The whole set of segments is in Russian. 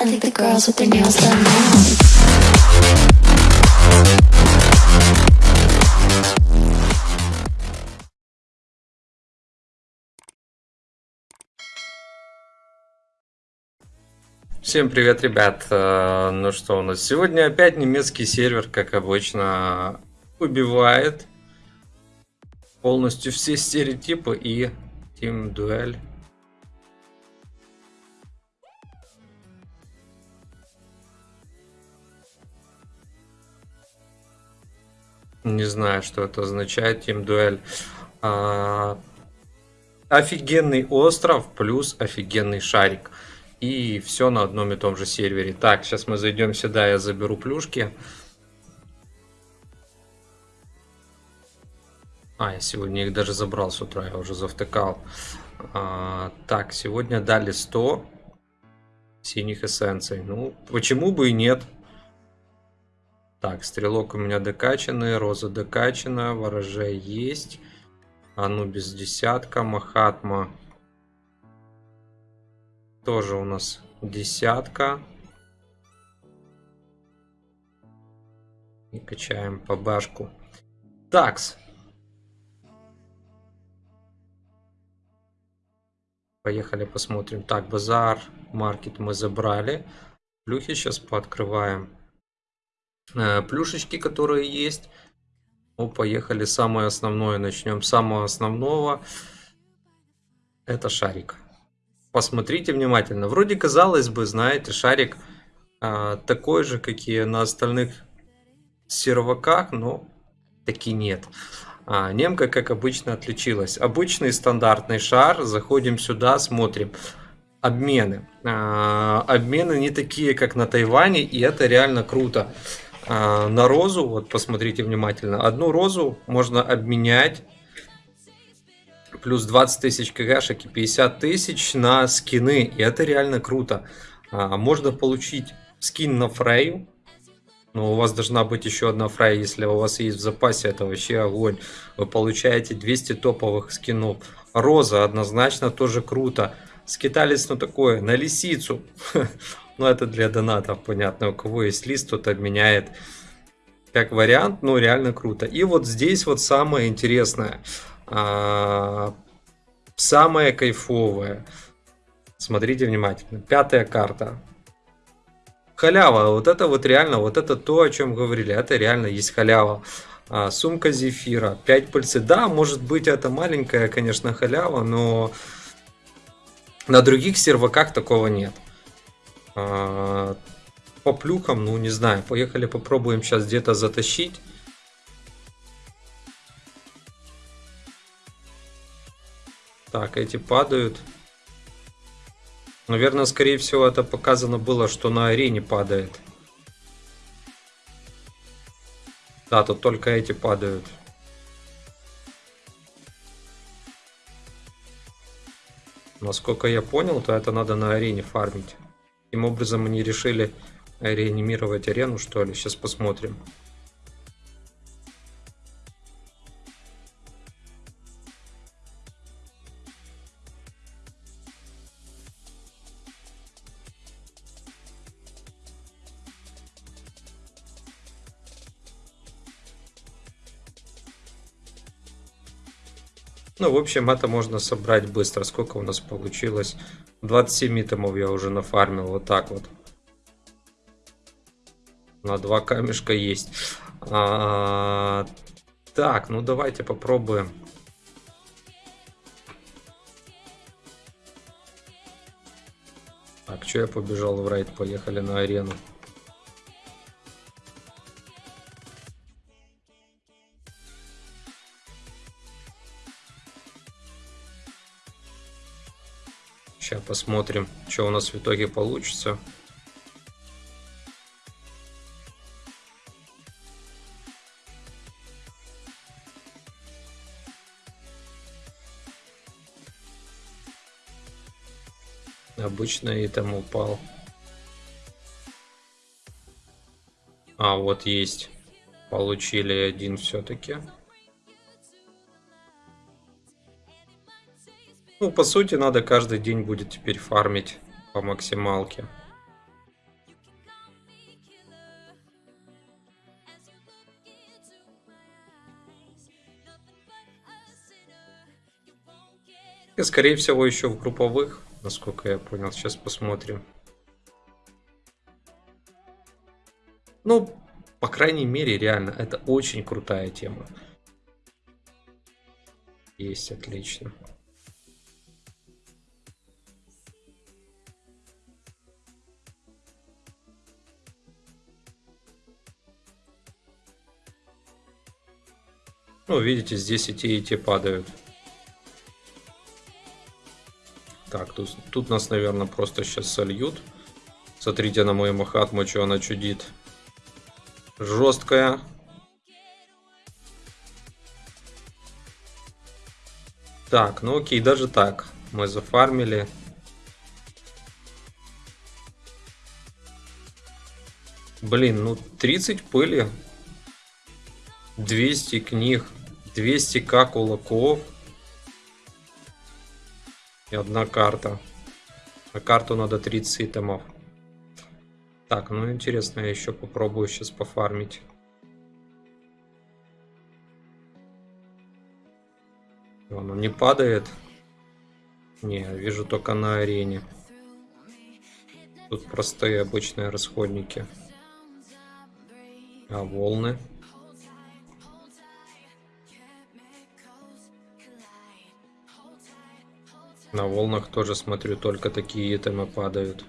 I think the girls with their nails done now. Всем привет, ребят! Э, Ну что у нас? Сегодня опять немецкий сервер, как обычно, убивает полностью все стереотипы и Team Дуэль. Не знаю, что это означает, Team Дуэль. А, Офигенный остров плюс офигенный шарик. И все на одном и том же сервере. Так, сейчас мы зайдем сюда, я заберу плюшки. А, я сегодня их даже забрал с утра, я уже завтыкал. А, так, сегодня дали 100 синих эссенций. Ну, почему бы и нет? Так, стрелок у меня докачанный, роза докачана, ворожей есть. Анубис десятка, Махатма тоже у нас десятка. И качаем по башку. Такс. Поехали посмотрим. Так, базар, маркет мы забрали. Плюхи сейчас пооткрываем. Э, плюшечки, которые есть. Ну, поехали. Самое основное. Начнем самого основного. Это шарик посмотрите внимательно. Вроде казалось бы, знаете, шарик а, такой же, какие на остальных серваках, но таки нет. А, немка, как обычно, отличилась. Обычный стандартный шар. Заходим сюда, смотрим. Обмены. А, обмены не такие, как на Тайване, и это реально круто. А, на розу, вот посмотрите внимательно, одну розу можно обменять плюс 20 тысяч кгшек и 50 тысяч на скины. И это реально круто. А, можно получить скин на Фрейю. Но у вас должна быть еще одна Фрейя, если у вас есть в запасе, это вообще огонь. Вы получаете 200 топовых скинов. Роза однозначно тоже круто. Скиталец, ну такое, на лисицу. Ну это для донатов, понятно. У кого есть лист, тот обменяет. Как вариант, ну реально круто. И вот здесь вот самое интересное. А, самое кайфовое. Смотрите внимательно. Пятая карта. Халява. Вот это вот реально, вот это то, о чем говорили. Это реально есть халява. А, сумка зефира. 5 пыльцы. Да, может быть это маленькая, конечно, халява, но на других серваках такого нет. А, по плюхам, ну не знаю. Поехали попробуем сейчас где-то затащить. Так, эти падают. Наверное, скорее всего, это показано было, что на арене падает. Да, тут только эти падают. Насколько я понял, то это надо на арене фармить. Таким образом они решили реанимировать арену, что ли. Сейчас посмотрим. Ну, в общем, это можно собрать быстро. Сколько у нас получилось? 27 итемов я уже нафармил. Вот так вот. На два камешка есть. А, так, ну давайте попробуем. Так, что я побежал в рейд? Поехали на арену. Посмотрим, что у нас в итоге получится. Обычно и там упал. А, вот есть. Получили один все-таки. Ну, по сути, надо каждый день будет теперь фармить по максималке. И, скорее всего, еще в групповых, насколько я понял. Сейчас посмотрим. Ну, по крайней мере, реально, это очень крутая тема. Есть, отлично. Ну, видите, здесь и те, и те падают. Так, тут, тут нас, наверное, просто сейчас сольют. Смотрите на мою Махатму, что она чудит. Жесткая. Так, ну окей, даже так. Мы зафармили. Блин, ну 30 пыли. 200 книг. 200к кулаков. И одна карта. На карту надо 30 итемов. Так, ну интересно, я еще попробую сейчас пофармить. Он не падает. Не, вижу только на арене. Тут простые обычные расходники. А волны? На волнах тоже смотрю, только такие итемы падают.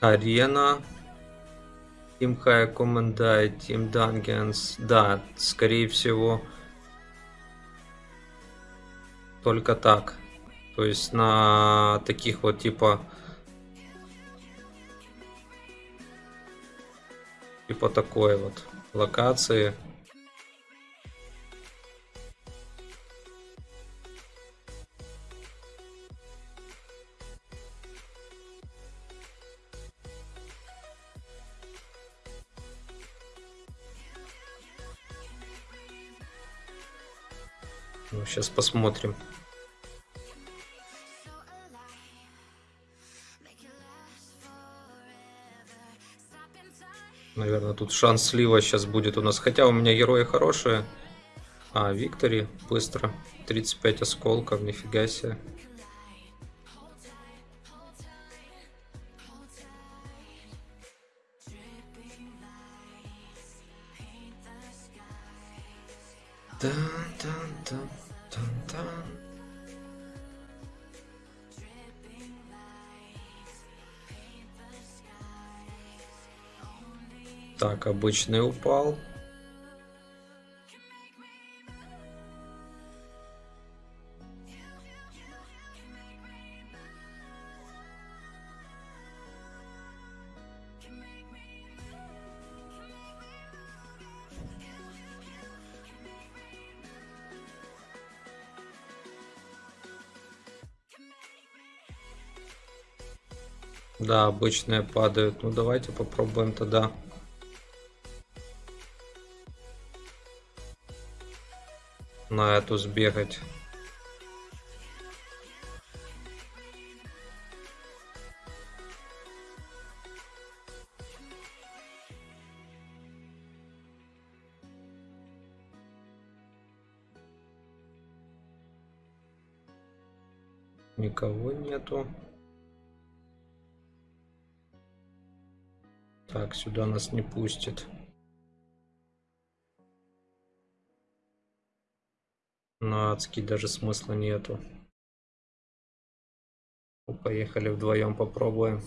Арена. Team High Commandite, Team Dungeons. Да, скорее всего, только так. То есть на таких вот типа... Типа такой вот локации. Ну, сейчас посмотрим. Наверное, тут шанс слива сейчас будет у нас. Хотя у меня герои хорошие. А, Виктори, быстро. 35 осколков, нифига себе. Так, обычный упал. Да, обычные падают. Ну давайте попробуем тогда. на эту сбегать. Никого нету. Так, сюда нас не пустит. На адский даже смысла нету. Поехали вдвоем попробуем.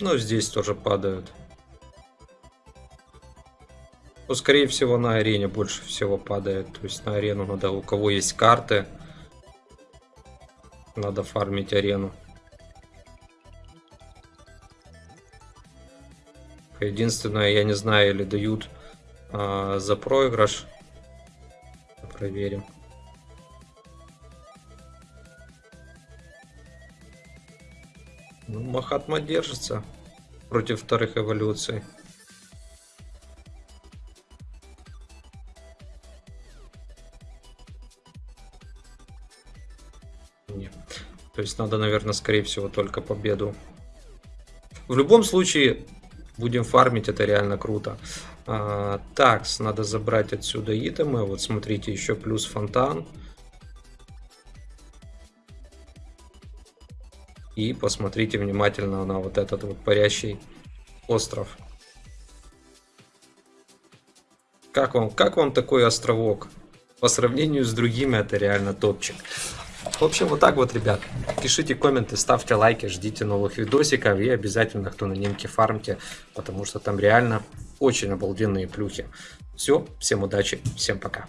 Ну, здесь тоже падают. Ну, скорее всего, на арене больше всего падает. То есть на арену надо, у кого есть карты, Надо фармить арену. Единственное, я не знаю, или дают а, за проигрыш. Проверим. Ну, Махатма держится против вторых эволюций. Нет. То есть надо, наверное, скорее всего, только победу. В любом случае, будем фармить, это реально круто. А, такс, надо забрать отсюда итемы. Вот смотрите, еще плюс фонтан. И посмотрите внимательно на вот этот вот парящий остров. Как вам, как вам такой островок? По сравнению с другими это реально топчик. В общем, вот так вот, ребят. Пишите комменты, ставьте лайки, ждите новых видосиков и обязательно, кто на немке фармте, потому что там реально очень обалденные плюхи. Все, всем удачи, всем пока.